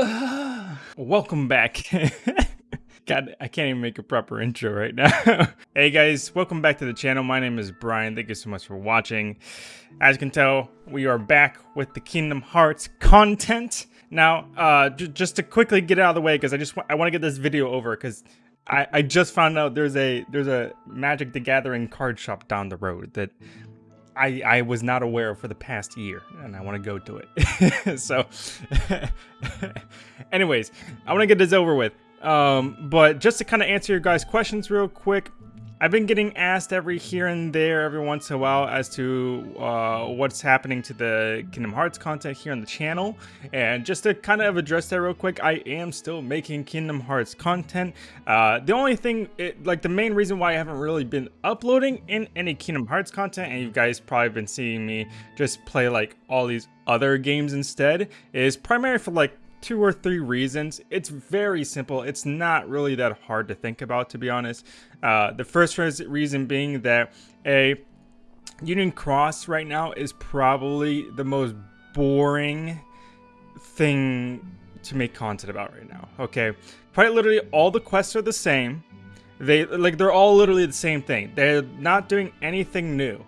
Welcome back. God, I can't even make a proper intro right now. hey guys, welcome back to the channel. My name is Brian. Thank you so much for watching. As you can tell, we are back with the Kingdom Hearts content. Now, uh, just to quickly get out of the way, because I just I want to get this video over, because I, I just found out there's a there's a Magic the Gathering card shop down the road that I, I was not aware for the past year, and I want to go to it. so, anyways, I want to get this over with. Um, but just to kind of answer your guys' questions real quick, I've been getting asked every here and there, every once in a while, as to uh, what's happening to the Kingdom Hearts content here on the channel. And just to kind of address that real quick, I am still making Kingdom Hearts content. Uh, the only thing, it, like the main reason why I haven't really been uploading in any Kingdom Hearts content, and you guys probably been seeing me just play like all these other games instead, is primarily for like two or three reasons. It's very simple. It's not really that hard to think about, to be honest. Uh, the first reason being that a Union Cross right now is probably the most boring thing to make content about right now. Okay, quite literally all the quests are the same. They like they're all literally the same thing. They're not doing anything new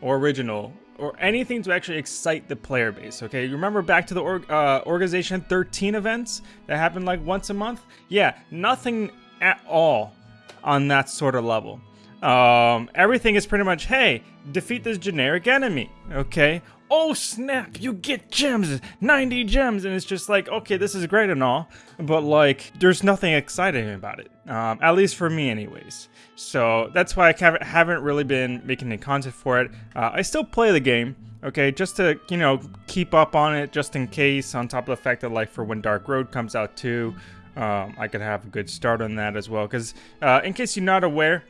or original or anything to actually excite the player base, okay? You remember back to the org uh, Organization 13 events that happened like once a month? Yeah, nothing at all on that sort of level. Um, everything is pretty much, hey, defeat this generic enemy, okay? Oh snap, you get gems, 90 gems, and it's just like, okay, this is great and all, but like, there's nothing exciting about it, um, at least for me anyways. So that's why I haven't really been making any content for it. Uh, I still play the game, okay, just to, you know, keep up on it just in case, on top of the fact that, like, for when Dark Road comes out too, um, I could have a good start on that as well. Because, uh, in case you're not aware,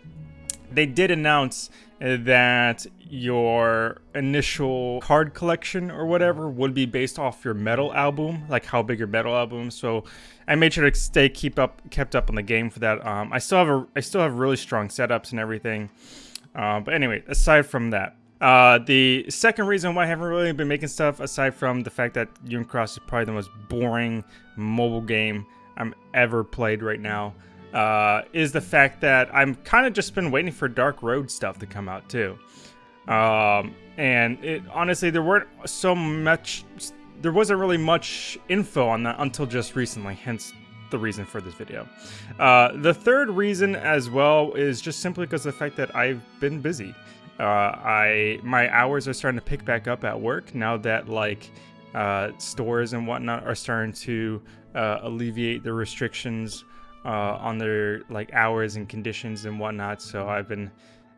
they did announce that your initial card collection or whatever would be based off your medal album, like how big your medal album. So I made sure to stay keep up kept up on the game for that. Um, I still have a I still have really strong setups and everything. Uh, but anyway, aside from that, uh, the second reason why I haven't really been making stuff, aside from the fact that Union Cross is probably the most boring mobile game I'm ever played right now, uh, is the fact that I'm kind of just been waiting for Dark Road stuff to come out too. Um, and it honestly, there weren't so much, there wasn't really much info on that until just recently, hence the reason for this video. Uh, the third reason as well is just simply because the fact that I've been busy. Uh, I my hours are starting to pick back up at work now that like uh, stores and whatnot are starting to uh, alleviate the restrictions uh, on their like hours and conditions and whatnot. So I've been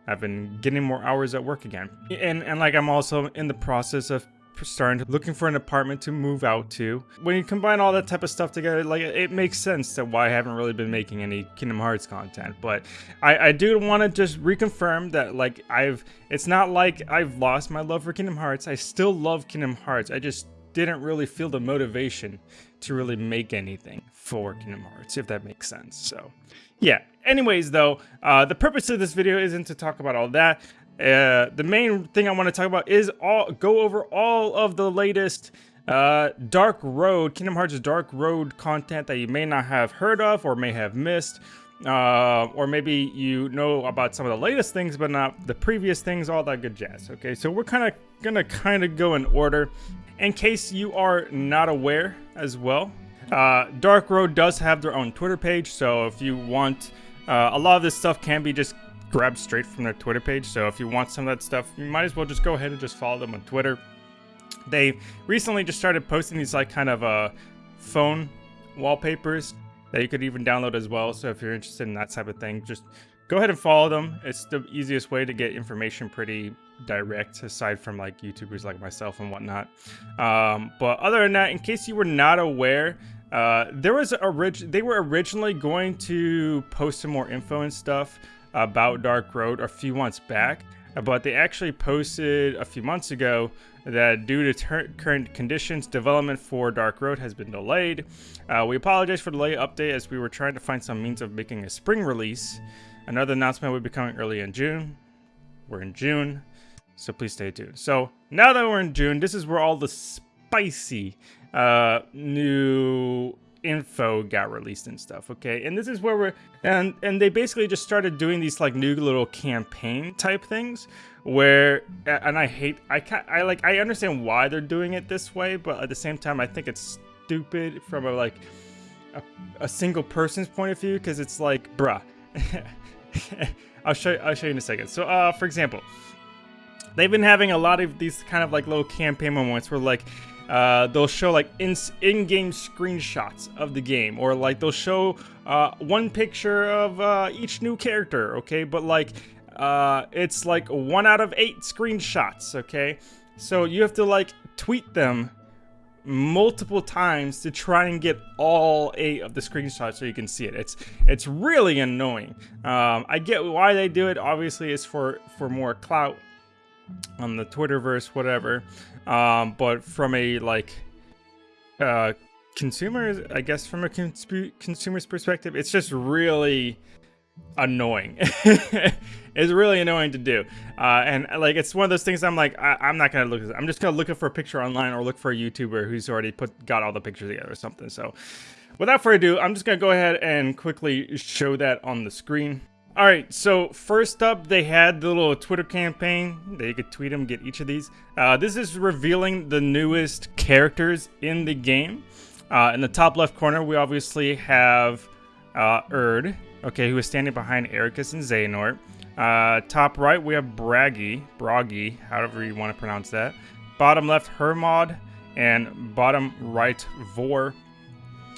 I've been getting more hours at work again, and and like I'm also in the process of starting to looking for an apartment to move out to. When you combine all that type of stuff together, like it makes sense that why I haven't really been making any Kingdom Hearts content. But I, I do want to just reconfirm that like I've it's not like I've lost my love for Kingdom Hearts. I still love Kingdom Hearts. I just didn't really feel the motivation to really make anything for Kingdom Hearts, if that makes sense. So, yeah. Anyways, though, uh, the purpose of this video isn't to talk about all that. Uh, the main thing I want to talk about is all go over all of the latest uh, Dark Road, Kingdom Hearts Dark Road content that you may not have heard of or may have missed. Uh, or maybe you know about some of the latest things, but not the previous things, all that good jazz. Okay, so we're kind of gonna kind of go in order. In case you are not aware as well, uh, Dark Road does have their own Twitter page, so if you want, uh, a lot of this stuff can be just grabbed straight from their Twitter page. So if you want some of that stuff, you might as well just go ahead and just follow them on Twitter. They recently just started posting these like kind of uh, phone wallpapers that you could even download as well. So if you're interested in that type of thing, just go ahead and follow them. It's the easiest way to get information pretty direct aside from like YouTubers like myself and whatnot. Um, but other than that, in case you were not aware, uh, there was orig they were originally going to post some more info and stuff about Dark Road a few months back, but they actually posted a few months ago that due to current conditions, development for Dark Road has been delayed. Uh, we apologize for the delay update as we were trying to find some means of making a spring release. Another announcement will be coming early in June. We're in June, so please stay tuned. So now that we're in June, this is where all the spicy uh, new info got released and stuff okay and this is where we're and and they basically just started doing these like new little campaign type things where and i hate i can't i like i understand why they're doing it this way but at the same time i think it's stupid from a like a, a single person's point of view because it's like bruh i'll show you i'll show you in a second. So uh for example they've been having a lot of these kind of like little campaign moments where like uh, they'll show like in in-game screenshots of the game or like they'll show uh, one picture of uh, each new character okay? But like uh, it's like one out of eight screenshots okay? So you have to like tweet them multiple times to try and get all eight of the screenshots so you can see it. It's it's really annoying. Um, i get why they do it. Obviously it's for for more clout on the twitterverse whatever. Um, but from a like uh, consumer, I guess from a cons consumer's perspective, it's just really annoying. it's really annoying to do. Uh, and like, it's one of those things I'm like, I, am not to look I'm just to look for a picture online or look for a YouTuber who's already put, got all the pictures together or something. So without further ado, I'm just to go ahead and quickly show that on the screen. All right, so first up, they had the little Twitter campaign that you could tweet them, get each of these. Uh, this is revealing the newest characters in the game. Uh, in the top left corner, we obviously have uh, Urd, okay, who is standing behind Eraqus and Xehanort. Uh, top right, we have Bragi, Bragi, however you want to pronounce that. Bottom left, Hermod, and bottom right, Vor.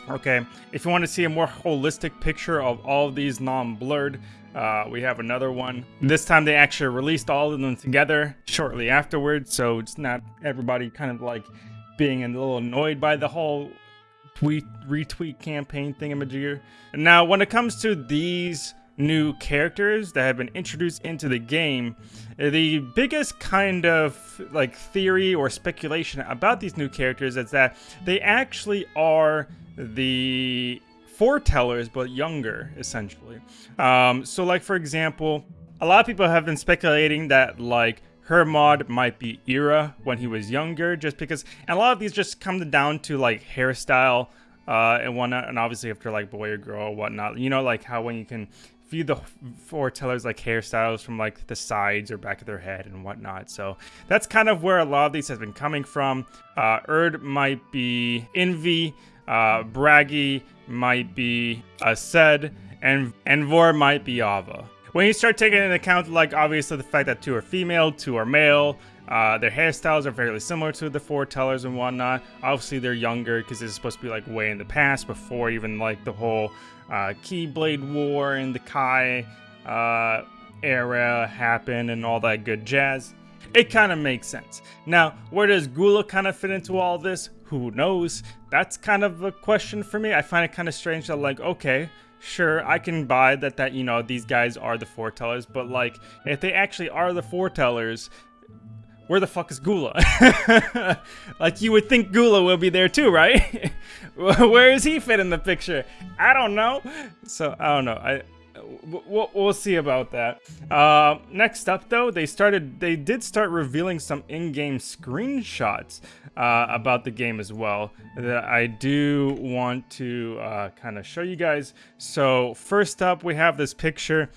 Okay, if you want to see a more holistic picture of all of these non-blurred, uh, we have another one. This time they actually released all of them together shortly afterwards, so it's not everybody kind of like being a little annoyed by the whole tweet retweet campaign thingamajigger. Now, when it comes to these new characters that have been introduced into the game, the biggest kind of like theory or speculation about these new characters is that they actually are the foretellers, but younger, essentially. Um, so, like, for example, a lot of people have been speculating that, like, Hermod might be Ira when he was younger, just because, and a lot of these just come down to, like, hairstyle uh, and whatnot, and obviously after, like, boy or girl or whatnot. You know, like, how when you can view the foretellers like hairstyles from like the sides or back of their head and whatnot. So that's kind of where a lot of these has been coming from. Uh, Urd might be Invi, uh, Bragi might be Aced, and, and Vor might be Ava. When you start taking into account, like, obviously the fact that two are female, two are male, uh, their hairstyles are fairly similar to the foretellers and whatnot. Obviously, they're younger because is supposed to be, like, way in the past before even, like, the whole uh, Keyblade War and the Kai uh, era happened and all that good jazz. It kind of makes sense. Now, where does Gula kind of fit into all this? Who knows? That's kind of a question for me. I find it kind of strange that like, okay, sure, I can buy that, that, you know, these guys are the foretellers, but like, if they actually are the foretellers, where the fuck is Gula? like, you would think Gula will be there too, right? where is he fit in the picture? I don't know. So, I don't know. I we'll, we'll see about that. Uh, next up, though, they started. They did start revealing some in-game screenshots uh, about the game as well that I do want to uh, kind of show you guys. So first up, we have this picture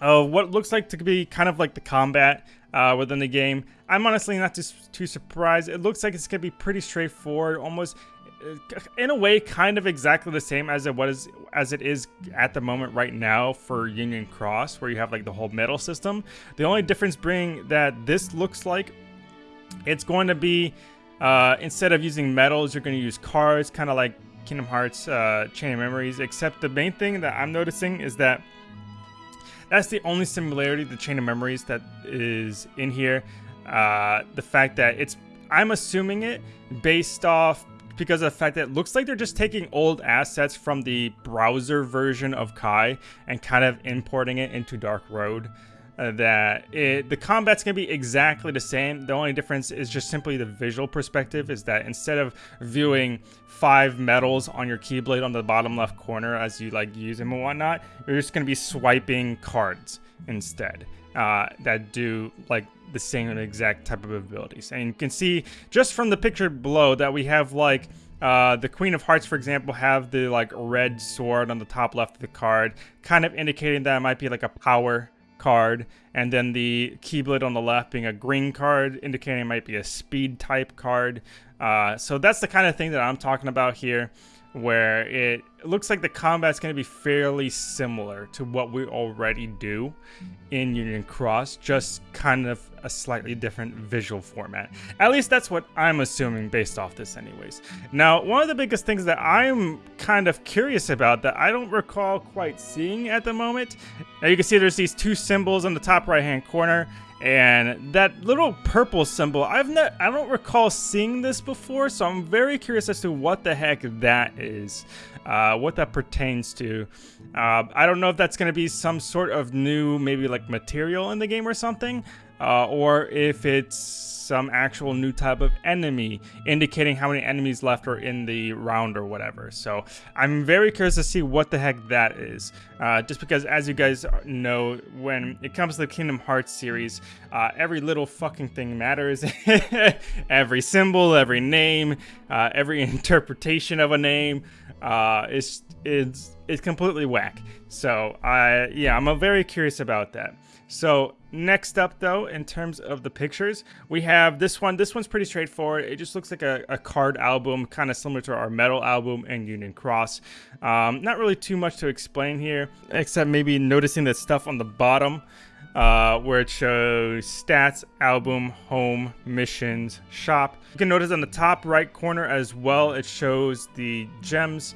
of what looks like to be kind of like the combat uh, within the game. I'm honestly not too, too surprised. It looks like it's going to be pretty straightforward, almost in a way kind of exactly the same as it was as it is at the moment right now for Union Cross where you have like the whole medal system. The only difference being that this looks like it's going to be uh, instead of using medals you're going to use cards kind of like Kingdom Hearts uh, Chain of Memories except the main thing that I'm noticing is that that's the only similarity the Chain of Memories that is in here. Uh, the fact that it's I'm assuming it based off because of the fact that it looks like they're just taking old assets from the browser version of Kai and kind of importing it into Dark Road. Uh, that it, the combat's gonna be exactly the same. The only difference is just simply the visual perspective. Is that instead of viewing five medals on your Keyblade on the bottom left corner as you like use them and whatnot, you're just gonna be swiping cards instead. Uh, that do like the same exact type of abilities. And you can see just from the picture below that we have like uh, the Queen of Hearts, for example, have the like red sword on the top left of the card, kind of indicating that it might be like a power card, and then the Keyblade on the left being a green card, indicating it might be a speed type card. Uh, so that's the kind of thing that I'm talking about here where it looks like the combat's going to be fairly similar to what we already do in Union Cross, just kind of a slightly different visual format. At least that's what I'm assuming based off this anyways. Now, one of the biggest things that I'm kind of curious about that I don't recall quite seeing at the moment, now you can see there's these two symbols in the top right hand corner, and that little purple symbol, I've not, I don't recall seeing this before, so I'm very curious as to what the heck that is, uh, what that pertains to. Uh, I don't know if that's going to be some sort of new, maybe like material in the game or something, uh, or if it's some actual new type of enemy, indicating how many enemies left are in the round or whatever. So I'm very curious to see what the heck that is. Uh, just because, as you guys know, when it comes to the Kingdom Hearts series, uh, every little fucking thing matters. every symbol, every name, uh, every interpretation of a name uh, is is is completely whack. So I yeah, I'm very curious about that. So next up though, in terms of the pictures, we have this one. This one's pretty straightforward. It just looks like a, a card album, kind of similar to our medal album and Union Cross. Um, not really too much to explain here, except maybe noticing the stuff on the bottom. Uh, where it shows stats, album, home, missions, shop. You can notice on the top right corner as well, it shows the gems,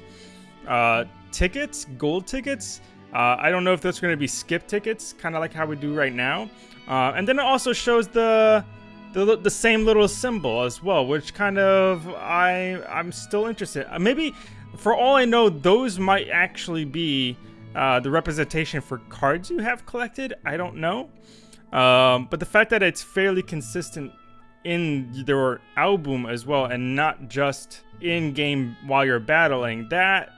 uh, tickets, gold tickets, uh, I don't know if that's going to be skip tickets, kind of like how we do right now. Uh, and then it also shows the, the the same little symbol as well, which kind of I I'm still interested. Uh, maybe for all I know, those might actually be uh, the representation for cards you have collected. I don't know, um, but the fact that it's fairly consistent in their album as well, and not just in game while you're battling, that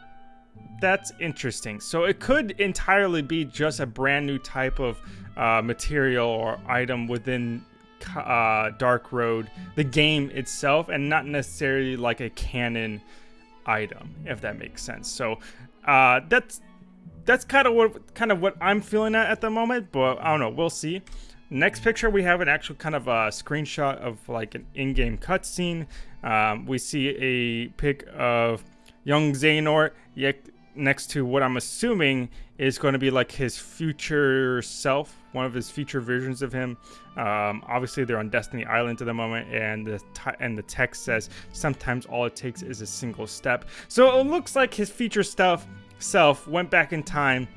that's interesting. So it could entirely be just a brand new type of uh, material or item within uh, Dark Road, the game itself, and not necessarily like a canon item, if that makes sense. So uh, that's that's kind of what kind of what I'm feeling at at the moment, but I don't know. We'll see. Next picture, we have an actual kind of a screenshot of like an in-game cutscene. Um, we see a pic of young Xehanort next to what I'm assuming is going to be like his future self, one of his future versions of him. Um, obviously, they're on Destiny Island at the moment, and the and the text says sometimes all it takes is a single step. So it looks like his future stuff self went back in time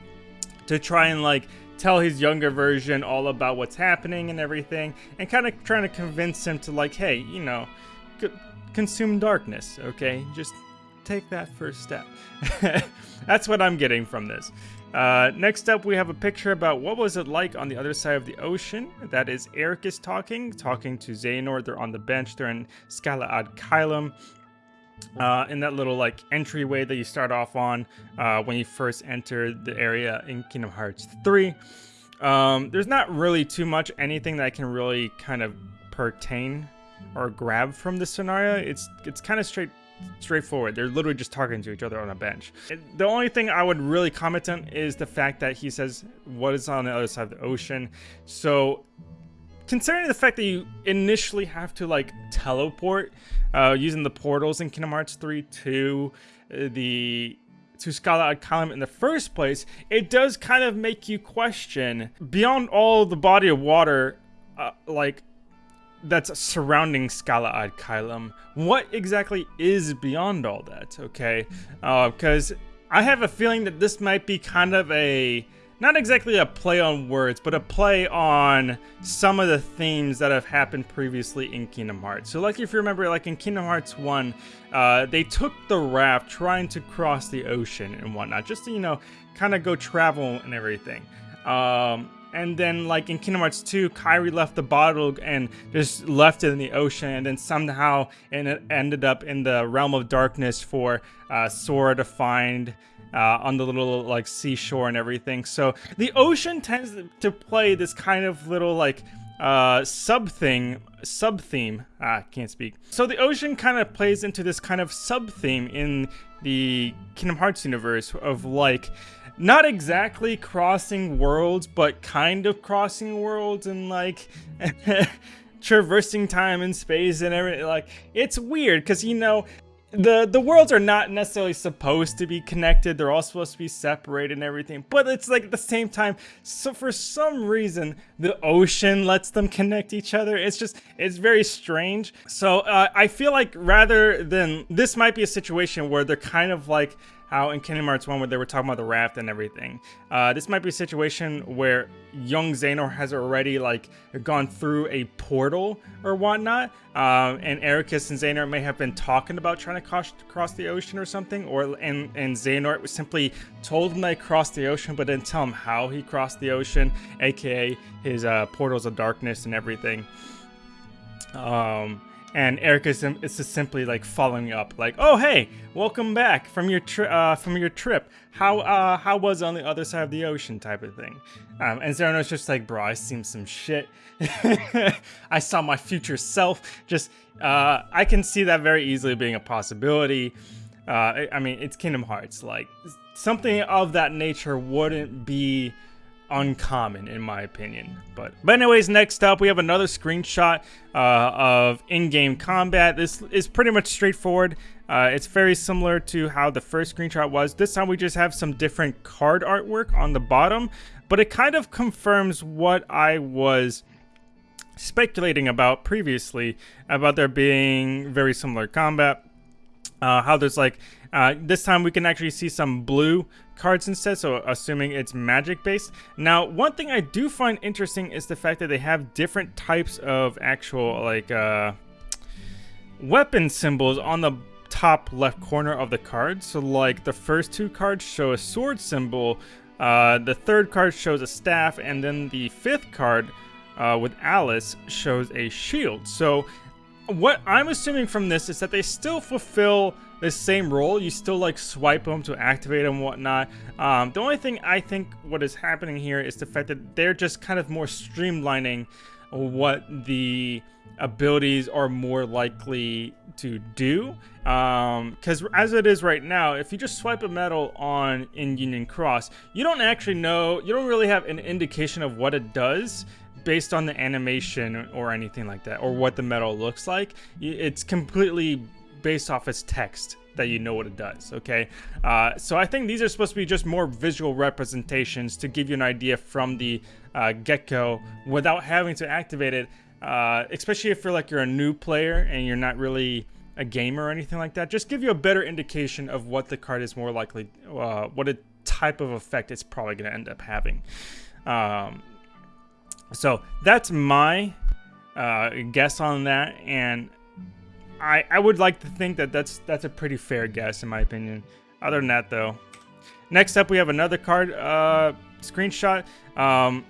to try and like tell his younger version all about what's happening and everything, and kind of trying to convince him to like, hey, you know, consume darkness, okay? Just take that first step. That's what I'm getting from this. Uh, next up, we have a picture about what was it like on the other side of the ocean. That is Eraqus talking, talking to Xehanort. They're on the bench. They're in Scala ad Caelum. Uh, in that little like entryway that you start off on uh, when you first enter the area in Kingdom Hearts 3. Um, there's not really too much anything that I can really kind of pertain or grab from this scenario. It's it's kind of straight straightforward. They're literally just talking to each other on a bench. The only thing I would really comment on is the fact that he says what is on the other side of the ocean. So considering the fact that you initially have to like teleport uh, using the portals in Kingdom Hearts 3 to uh, the to Scala Caelum in the first place, it does kind of make you question beyond all the body of water, uh, like that's surrounding Scala ad Caelum. What exactly is beyond all that, okay? Because uh, I have a feeling that this might be kind of a, not exactly a play on words, but a play on some of the themes that have happened previously in Kingdom Hearts. So like if you remember, like in Kingdom Hearts 1, uh, they took the raft trying to cross the ocean and whatnot, just to, you know, kind of go travel and everything. Um, and then like in Kingdom Hearts 2, Kairi left the bottle and just left it in the ocean and then somehow and it ended up in the realm of darkness for uh, Sora to find uh, on the little like seashore and everything. So the ocean tends to play this kind of little like uh, sub thing, sub theme. Ah, can't speak. So the ocean kind of plays into this kind of sub theme in the Kingdom Hearts universe of like not exactly crossing worlds, but kind of crossing worlds and like traversing time and space and everything. Like it's weird because you know the the worlds are not necessarily supposed to be connected. They're all supposed to be separated and everything but it's like at the same time so for some reason the ocean lets them connect each other. It's just it's very strange. So uh, i feel like rather than this might be a situation where they're kind of like how in Kingdom Hearts 1 where they were talking about the raft and everything. Uh, this might be a situation where young Xehanort has already like gone through a portal or whatnot, um, and Eraqus and Xehanort may have been talking about trying to cross, cross the ocean or something, or and, and Xehanort simply told him they crossed the ocean but didn't tell him how he crossed the ocean, aka his uh, portals of darkness and everything. Um, and Eraqus, is just simply like following up, like, "Oh hey, welcome back from your trip. Uh, from your trip. How uh, how was on the other side of the ocean?" type of thing. Um, and Xehanort's just like, "Bro, I seen some shit. I saw my future self. Just uh, I can see that very easily being a possibility. Uh, I, I mean, it's Kingdom Hearts. Like something of that nature wouldn't be." Uncommon in my opinion. But but anyways, next up we have another screenshot uh, of in-game combat. This is pretty much straightforward. Uh, it's very similar to how the first screenshot was. This time we just have some different card artwork on the bottom, but it kind of confirms what I was speculating about previously about there being very similar combat. Uh, how there's like uh, this time we can actually see some blue cards instead, so assuming it's magic based. Now, one thing I do find interesting is the fact that they have different types of actual like uh, weapon symbols on the top left corner of the card. So like the first two cards show a sword symbol, uh, the third card shows a staff, and then the fifth card uh, with Alice shows a shield. So what I'm assuming from this is that they still fulfill the same role. You still like swipe them to activate them whatnot. Um, the only thing I think what is happening here is the fact that they're just kind of more streamlining what the abilities are more likely to do. Because um, as it is right now, if you just swipe a medal on in Union Cross, you don't actually know, you don't really have an indication of what it does based on the animation or anything like that, or what the medal looks like. It's completely based off its text that you know what it does, okay? Uh, so I think these are supposed to be just more visual representations to give you an idea from the uh, get-go without having to activate it, uh, especially if you're like you're a new player and you're not really a gamer or anything like that. Just give you a better indication of what the card is more likely, uh, what a type of effect it's probably going to end up having. Um, so that's my uh, guess on that, and I I would like to think that that's that's a pretty fair guess in my opinion. Other than that, though, next up we have another card uh, screenshot. Um,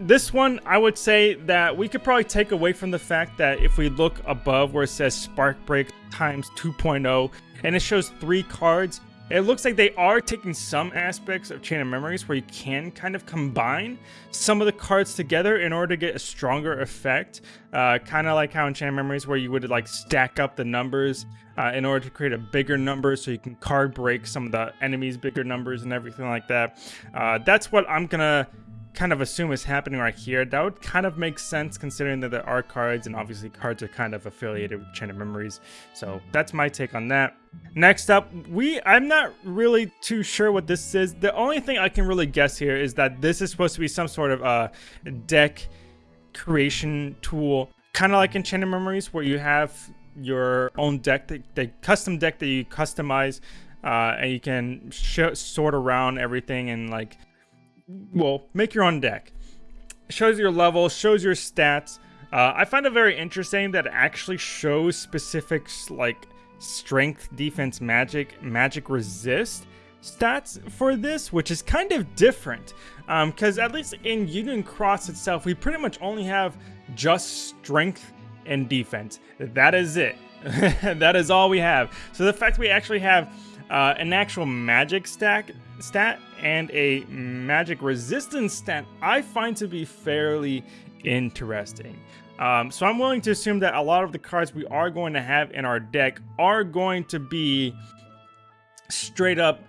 this one, I would say that we could probably take away from the fact that if we look above where it says Spark Break times 2.0 and it shows three cards, it looks like they are taking some aspects of Chain of Memories where you can kind of combine some of the cards together in order to get a stronger effect. Uh, kind of like how in Chain of Memories where you would like stack up the numbers uh, in order to create a bigger number so you can card break some of the enemies' bigger numbers and everything like that. Uh, that's what I'm gonna kind of assume is happening right here. That would kind of make sense considering that there are cards and obviously cards are kind of affiliated with Chain of Memories. So that's my take on that. Next up, we I'm not really too sure what this is. The only thing I can really guess here is that this is supposed to be some sort of uh, deck creation tool, kind of like in Chain of Memories where you have your own deck, the, the custom deck that you customize uh, and you can sort around everything and like well, make your own deck. Shows your level, shows your stats. Uh, I find it very interesting that it actually shows specifics like strength, defense, magic, magic resist stats for this, which is kind of different. Because um, at least in Union Cross itself, we pretty much only have just strength and defense. That is it. that is all we have. So the fact we actually have uh, an actual magic stack stat and a magic resistance stat I find to be fairly interesting. Um, so I'm willing to assume that a lot of the cards we are going to have in our deck are going to be straight up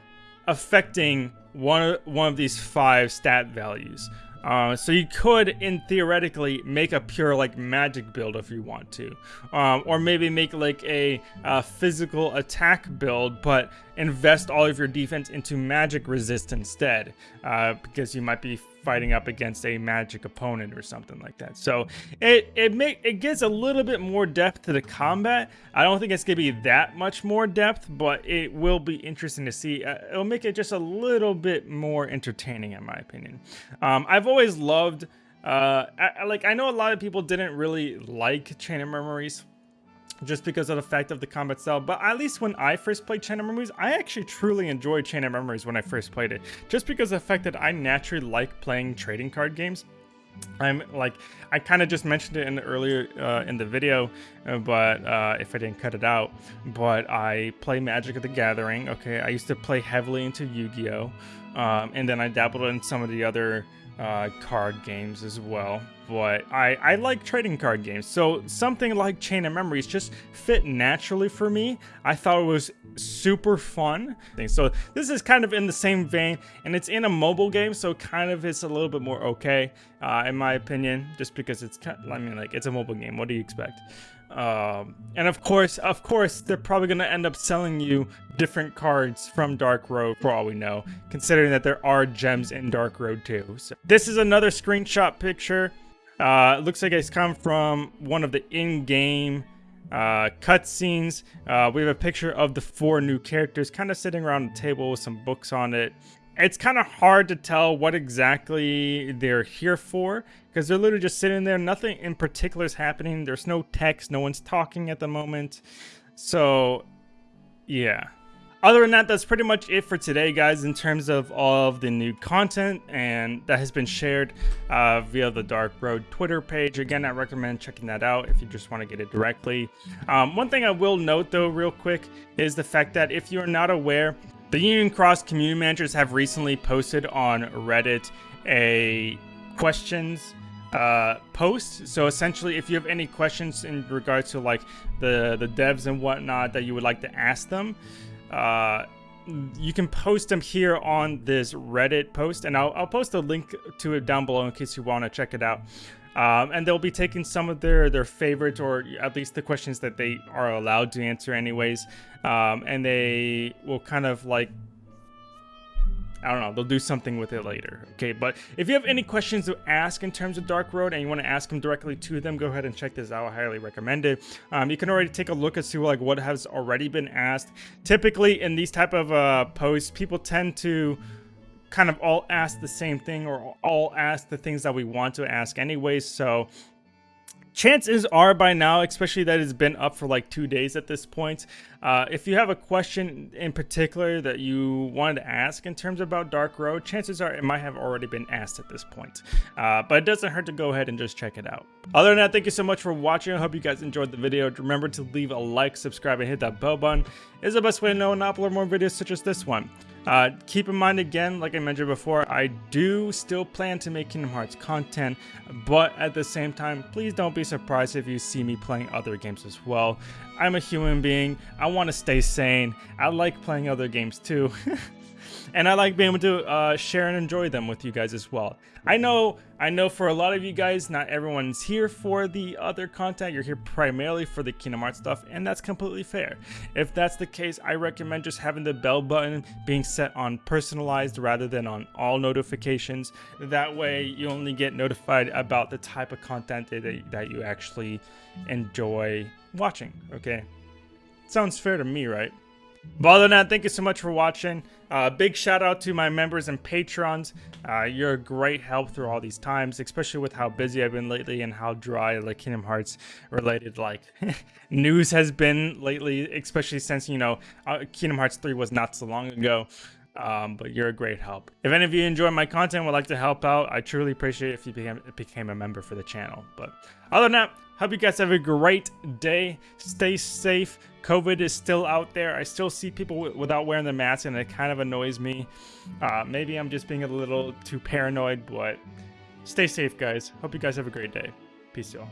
affecting one, one of these five stat values. Uh, so you could, in theoretically, make a pure like magic build if you want to, um, or maybe make like a, a physical attack build, but invest all of your defense into magic resist instead, uh, because you might be fighting up against a magic opponent or something like that. So it it make it gives a little bit more depth to the combat. I don't think it's gonna be that much more depth, but it will be interesting to see. Uh, it'll make it just a little bit more entertaining, in my opinion. Um, I've always loved. Uh, I, like I know a lot of people didn't really like Chain of Memories just because of the fact of the combat style. But at least when I first played Chain of Memories, I actually truly enjoyed Chain of Memories when I first played it. Just because of the fact that I naturally like playing trading card games. I'm like, I kind of just mentioned it in the earlier uh, in the video, uh, but uh, if I didn't cut it out, but I play Magic of the Gathering. Okay, I used to play heavily into Yu-Gi-Oh, um, and then I dabbled in some of the other uh, card games as well. But I, I like trading card games, so something like Chain of Memories just fit naturally for me. I thought it was super fun. So this is kind of in the same vein, and it's in a mobile game, so kind of it's a little bit more okay, uh, in my opinion, just because it's, I mean, like, it's a mobile game. What do you expect? Um, and of course, of course, they're probably going to end up selling you different cards from Dark Road for all we know, considering that there are gems in Dark Road too. So this is another screenshot picture. Uh, it looks like it's come from one of the in-game uh, cutscenes. Uh, we have a picture of the four new characters kind of sitting around the table with some books on it it's kind of hard to tell what exactly they're here for because they're literally just sitting there. Nothing in particular is happening. There's no text. No one's talking at the moment. So, yeah. Other than that, that's pretty much it for today, guys, in terms of all of the new content and that has been shared uh, via the Dark Road Twitter page. Again, I recommend checking that out if you just want to get it directly. Um, one thing I will note, though, real quick, is the fact that if you're not aware, the Union Cross community managers have recently posted on Reddit a questions uh, post. So essentially, if you have any questions in regards to like the the devs and whatnot that you would like to ask them, uh, you can post them here on this Reddit post, and I'll, I'll post a link to it down below in case you want to check it out. Um, and they'll be taking some of their their favorites, or at least the questions that they are allowed to answer, anyways. Um, and they will kind of like I don't know, they'll do something with it later. Okay, but if you have any questions to ask in terms of Dark Road and you want to ask them directly to them, go ahead and check this out. I highly recommend it. Um, you can already take a look as to like what has already been asked. Typically in these type of uh, posts, people tend to kind of all ask the same thing or all ask the things that we want to ask anyways. So chances are by now, especially that it's been up for like two days at this point, uh, if you have a question in particular that you wanted to ask in terms about Dark Road, chances are it might have already been asked at this point. Uh, but it doesn't hurt to go ahead and just check it out. Other than that, thank you so much for watching. I hope you guys enjoyed the video. Remember to leave a like, subscribe, and hit that bell button. It's the best way to know I upload more videos such as this one. Uh, keep in mind again, like I mentioned before, I do still plan to make Kingdom Hearts content, but at the same time, please don't be surprised if you see me playing other games as well. I'm a human being, I want to stay sane, I like playing other games too. and I like being able to uh, share and enjoy them with you guys as well. I know, I know for a lot of you guys, not everyone's here for the other content. You're here primarily for the Kingdom Hearts stuff, and that's completely fair. If that's the case, I recommend just having the bell button being set on personalized rather than on all notifications. That way, you only get notified about the type of content that, that you actually enjoy watching. Okay, sounds fair to me, right? But other than that, thank you so much for watching. Uh, big shout out to my members and patrons. Uh, you're a great help through all these times, especially with how busy I've been lately and how dry like Kingdom Hearts related like news has been lately, especially since you know uh, Kingdom Hearts 3 was not so long ago. Um, but you're a great help. If any of you enjoy my content would like to help out, I truly appreciate if you became, became a member for the channel. But other than that, Hope you guys have a great day. Stay safe. COVID is still out there. I still see people without wearing the mask, and it kind of annoys me. Uh, maybe I'm just being a little too paranoid, but stay safe, guys. Hope you guys have a great day. Peace, y'all.